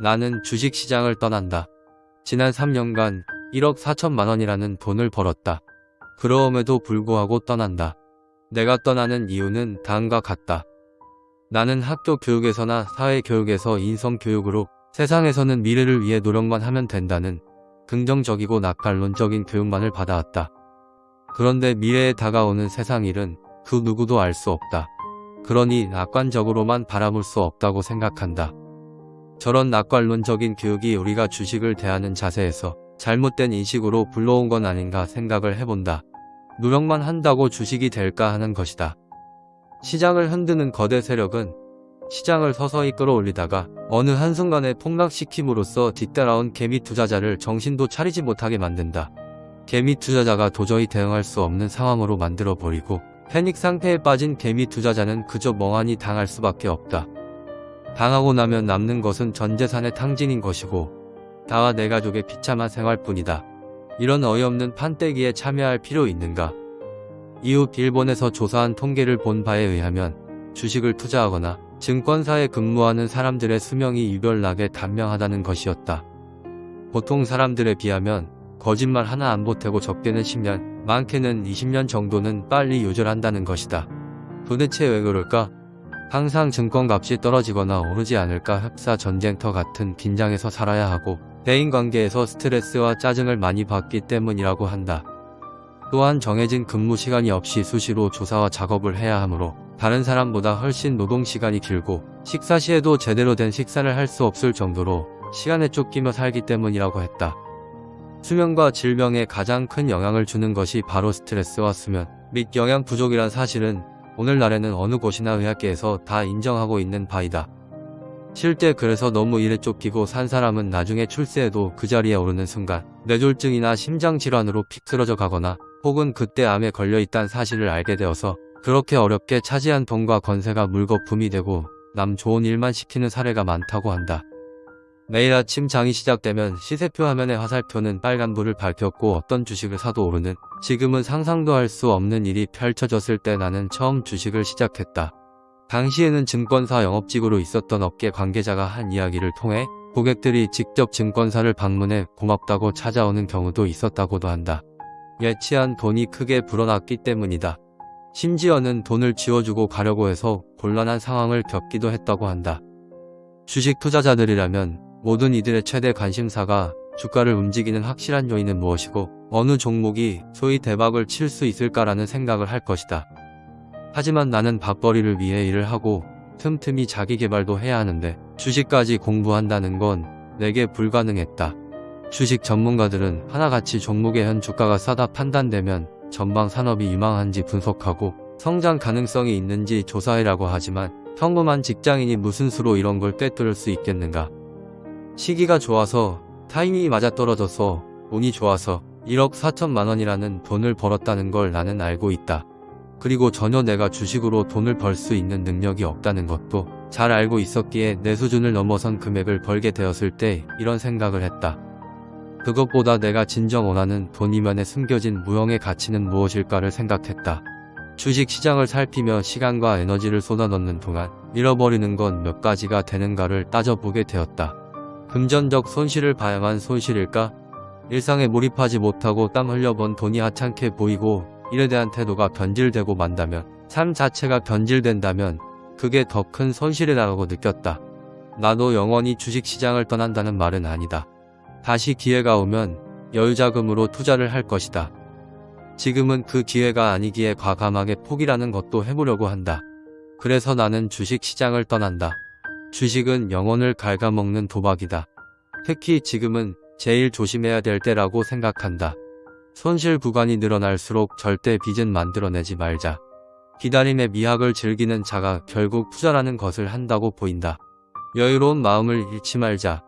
나는 주식시장을 떠난다. 지난 3년간 1억 4천만 원이라는 돈을 벌었다. 그러움에도 불구하고 떠난다. 내가 떠나는 이유는 다음과 같다. 나는 학교 교육에서나 사회 교육에서 인성 교육으로 세상에서는 미래를 위해 노력만 하면 된다는 긍정적이고 낙관론적인 교육만을 받아왔다. 그런데 미래에 다가오는 세상 일은 그 누구도 알 수 없다. 그러니 낙관적으로만 바라볼 수 없다고 생각한다. 저런 낙관론적인 교육이 우리가 주식을 대하는 자세에서 잘못된 인식으로 불러온 건 아닌가 생각을 해본다. 노력만 한다고 주식이 될까 하는 것이다. 시장을 흔드는 거대 세력은 시장을 서서히 끌어올리다가 어느 한순간에 폭락시킴으로써 뒤따라온 개미 투자자를 정신도 차리지 못하게 만든다. 개미 투자자가 도저히 대응할 수 없는 상황으로 만들어버리고 패닉 상태에 빠진 개미 투자자는 그저 멍하니 당할 수밖에 없다. 당하고 나면 남는 것은 전 재산의 탕진인 것이고 다와 내 가족의 비참한 생활뿐이다. 이런 어이없는 판때기에 참여할 필요 있는가? 이웃 일본에서 조사한 통계를 본 바에 의하면 주식을 투자하거나 증권사에 근무하는 사람들의 수명이 유별나게 단명하다는 것이었다. 보통 사람들에 비하면 거짓말 하나 안 보태고 적게는 10년, 많게는 20년 정도는 빨리 요절한다는 것이다. 도대체 왜 그럴까? 항상 증권값이 떨어지거나 오르지 않을까 흡사 전쟁터 같은 긴장에서 살아야 하고 대인관계에서 스트레스와 짜증을 많이 받기 때문이라고 한다. 또한 정해진 근무 시간이 없이 수시로 조사와 작업을 해야 하므로 다른 사람보다 훨씬 노동시간이 길고 식사 시에도 제대로 된 식사를 할 수 없을 정도로 시간에 쫓기며 살기 때문이라고 했다. 수면과 질병에 가장 큰 영향을 주는 것이 바로 스트레스와 수면 및 영양 부족이란 사실은 오늘날에는 어느 곳이나 의학계에서 다 인정하고 있는 바이다. 실제 그래서 너무 일에 쫓기고 산 사람은 나중에 출세해도 그 자리에 오르는 순간 뇌졸중이나 심장질환으로 픽 쓰러져 가거나 혹은 그때 암에 걸려있다는 사실을 알게 되어서 그렇게 어렵게 차지한 돈과 건세가 물거품이 되고 남 좋은 일만 시키는 사례가 많다고 한다. 매일 아침 장이 시작되면 시세표 화면의 화살표는 빨간불을 밝혔고 어떤 주식을 사도 오르는 지금은 상상도 할 수 없는 일이 펼쳐졌을 때 나는 처음 주식을 시작했다. 당시에는 증권사 영업직으로 있었던 업계 관계자가 한 이야기를 통해 고객들이 직접 증권사를 방문해 고맙다고 찾아오는 경우도 있었다고도 한다. 예치한 돈이 크게 불어났기 때문이다. 심지어는 돈을 지워주고 가려고 해서 곤란한 상황을 겪기도 했다고 한다. 주식 투자자들이라면 모든 이들의 최대 관심사가 주가를 움직이는 확실한 요인은 무엇이고 어느 종목이 소위 대박을 칠 수 있을까라는 생각을 할 것이다. 하지만 나는 밥벌이를 위해 일을 하고 틈틈이 자기 개발도 해야 하는데 주식까지 공부한다는 건 내게 불가능했다. 주식 전문가들은 하나같이 종목의 현 주가가 싸다 판단되면 전방 산업이 유망한지 분석하고 성장 가능성이 있는지 조사해라고 하지만 평범한 직장인이 무슨 수로 이런 걸 꿰뚫을 수 있겠는가. 시기가 좋아서 타이밍이 맞아떨어져서 운이 좋아서 1억 4천만 원이라는 돈을 벌었다는 걸 나는 알고 있다. 그리고 전혀 내가 주식으로 돈을 벌 수 있는 능력이 없다는 것도 잘 알고 있었기에 내 수준을 넘어선 금액을 벌게 되었을 때 이런 생각을 했다. 그것보다 내가 진정 원하는 돈 이면에 숨겨진 무형의 가치는 무엇일까를 생각했다. 주식 시장을 살피며 시간과 에너지를 쏟아넣는 동안 잃어버리는 건 몇 가지가 되는가를 따져보게 되었다. 금전적 손실을 봐야만 손실일까? 일상에 몰입하지 못하고 땀 흘려본 돈이 하찮게 보이고 일에 대한 태도가 변질되고 만다면 삶 자체가 변질된다면 그게 더 큰 손실이라고 느꼈다. 나도 영원히 주식시장을 떠난다는 말은 아니다. 다시 기회가 오면 여유자금으로 투자를 할 것이다. 지금은 그 기회가 아니기에 과감하게 포기라는 것도 해보려고 한다. 그래서 나는 주식시장을 떠난다. 주식은 영혼을 갉아먹는 도박이다. 특히 지금은 제일 조심해야 될 때라고 생각한다. 손실 구간이 늘어날수록 절대 빚은 만들어내지 말자. 기다림의 미학을 즐기는 자가 결국 투자라는 것을 한다고 보인다. 여유로운 마음을 잃지 말자.